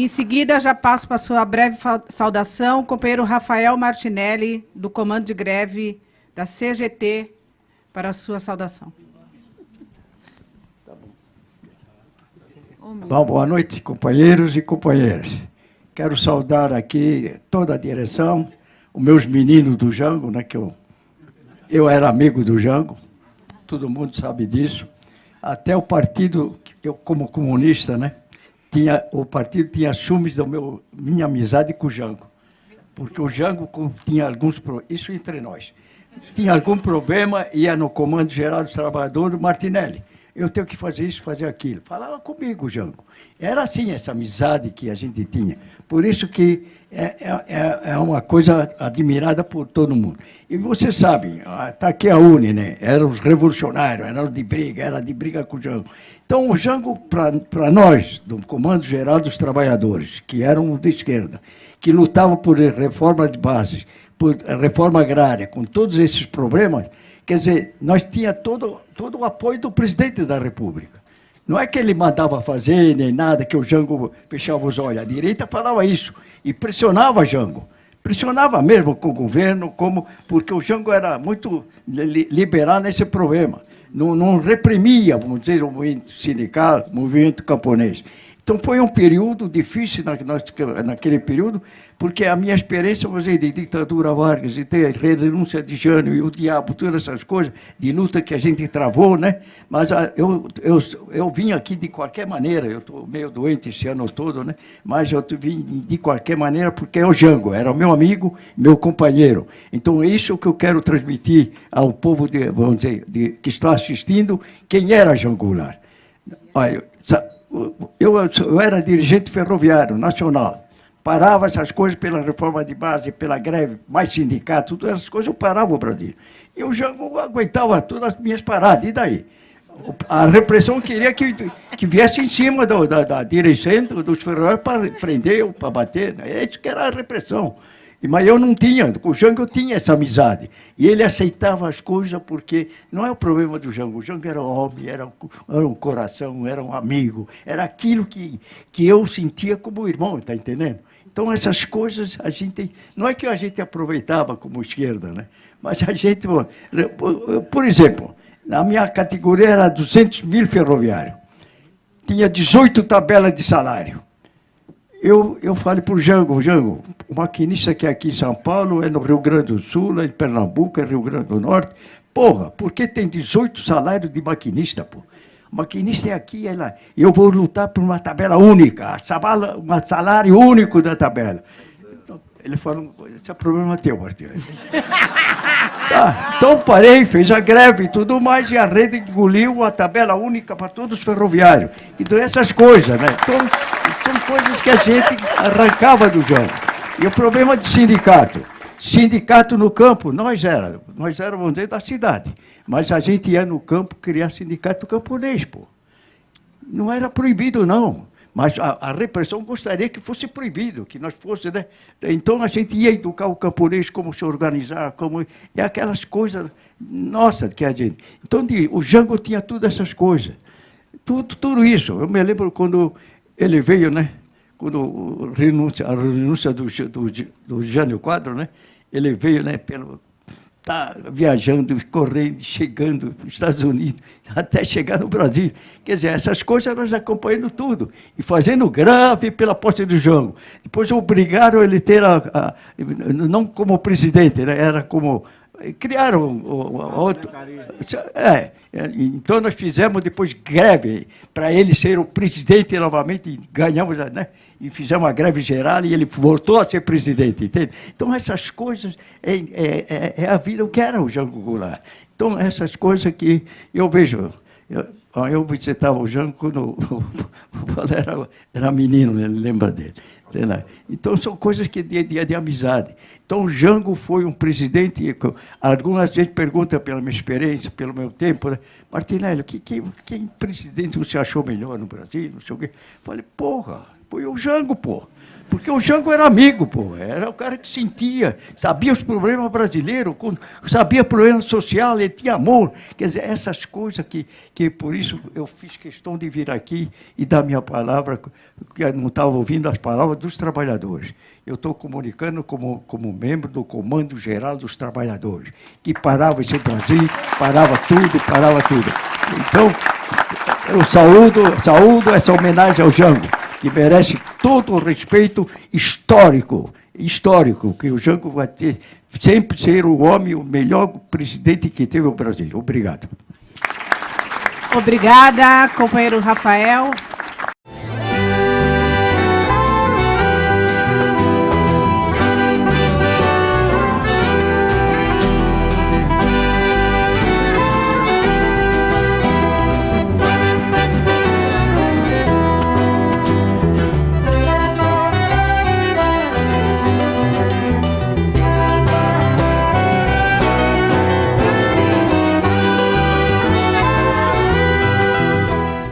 Em seguida, já passo para a sua breve saudação, o companheiro Rafael Martinelli, do Comando de Greve da CGT, para a sua saudação. Bom, boa noite, companheiros e companheiras. Quero saudar aqui toda a direção, os meus meninos do Jango, né, que eu, eu era amigo do Jango, todo mundo sabe disso. Até o partido, eu como comunista, né, tinha, o partido tinha ciúmes da minha amizade com o Jango. Porque o Jango tinha alguns isso entre nós, tinha algum problema, ia no Comando Geral dos Trabalhadores, Martinelli eu tenho que fazer isso, fazer aquilo. Falava comigo, Jango. Era assim essa amizade que a gente tinha. Por isso que é, é, é, é uma coisa admirada por todo mundo. E você sabe, está aqui a UNE, né? Eram os revolucionários, eram de briga, era de briga com o Jango. Então, o Jango, para nós, do Comando Geral dos Trabalhadores, que eram de esquerda, que lutavam por reforma de base, por reforma agrária, com todos esses problemas, Quer dizer, nós tinha todo, todo o apoio do presidente da República. Não é que ele mandava fazer nem nada, que o Jango fechava os olhos. A direita falava isso e pressionava Jango. Pressionava mesmo com o governo, como, porque o Jango era muito liberal nesse problema. Não, não reprimia, vamos dizer, o movimento sindical, o movimento camponês. Então foi um período difícil naquele período, porque a minha experiência, dizer, de ditadura Vargas, de ter renúncia de Jânio e o diabo, todas essas coisas, de luta que a gente travou, né? Mas ah, eu, eu, eu vim aqui de qualquer maneira, eu estou meio doente esse ano todo, né? Mas eu vim de qualquer maneira porque é o Jango, era meu amigo, meu companheiro. Então é isso que eu quero transmitir ao povo, de, vamos dizer, de, que está assistindo, quem era Jango Goulart. Olha, eu, eu era dirigente ferroviário nacional, parava essas coisas pela reforma de base, pela greve, mais sindicato, todas essas coisas, eu parava o Brasil. Eu já aguentava todas as minhas paradas, e daí? A repressão queria que, que viesse em cima do, da, da direção dos ferroviários para prender ou para bater. Né? É isso que era a repressão. Mas eu não tinha, com o Jango eu tinha essa amizade. E ele aceitava as coisas porque não é o problema do Jango. O Jango era um homem, era um, era um coração, era um amigo. Era aquilo que, que eu sentia como irmão, está entendendo? Então essas coisas a gente... Não é que a gente aproveitava como esquerda, né? Mas a gente... Por exemplo, na minha categoria era 200 mil ferroviários. Tinha 18 tabelas de salário. Eu, eu falei para o Jango, Jango, o maquinista que é aqui em São Paulo, é no Rio Grande do Sul, é em Pernambuco, é Rio Grande do Norte. Porra, por que tem 18 salários de maquinista, pô? Maquinista é aqui, é lá. Eu vou lutar por uma tabela única, um salário único da tabela. Ele falou, esse é problema teu, Martinho. tá, então parei, fez a greve e tudo mais, e a rede engoliu a tabela única para todos os ferroviários. Então essas coisas, né? Então, são coisas que a gente arrancava do jogo. E o problema de sindicato? Sindicato no campo, nós éramos, nós éramos, dizer, da cidade. Mas a gente ia no campo criar sindicato camponês, pô. Não era proibido, não. Mas a, a, repressão gostaria que fosse proibido, que nós fosse, né? Então a gente ia educar o camponês como se organizar, como e aquelas coisas nossa que a gente. Então o Jango tinha todas essas coisas, tudo, tudo isso. Eu me lembro quando ele veio, né? Quando a renúncia do, do, do Jânio Quadro, né? Ele veio, né? Pelo tá viajando, correndo, chegando nos Estados Unidos, até chegar no Brasil. Quer dizer, essas coisas nós acompanhando tudo, e fazendo grave pela posse do jogo. Depois obrigaram ele ter, a, a, não como presidente, né, era como criaram outro. É, então nós fizemos depois greve para ele ser o presidente novamente, ganhamos, né? E fizemos a greve geral e ele voltou a ser presidente, entende? Então essas coisas, é, é, é, é a vida, o que era o Jango Goulart. Então essas coisas que eu vejo, eu, eu visitava o Jango quando era, era menino, ele lembra dele. Então são coisas que de, de, de amizade. Então, o Jango foi um presidente, algumas vezes perguntam pela minha experiência, pelo meu tempo, né? Martinelli, que, que, quem presidente você achou melhor no Brasil, não sei o quê. Falei, porra, foi o Jango, pô. Porque o Jango era amigo, pô. Era o cara que sentia, sabia os problemas brasileiros, sabia problema social, ele tinha amor. Quer dizer, essas coisas que, que por isso eu fiz questão de vir aqui e dar minha palavra, porque eu não estava ouvindo as palavras dos trabalhadores. Eu estou comunicando como, como membro do Comando Geral dos Trabalhadores, que parava esse Brasil, parava tudo, parava tudo. Então, eu saúdo, saúdo essa homenagem ao Jango que merece todo o respeito histórico, histórico, que o Jango vai ter, sempre ser o homem, o melhor presidente que teve o Brasil. Obrigado. Obrigada, companheiro Rafael.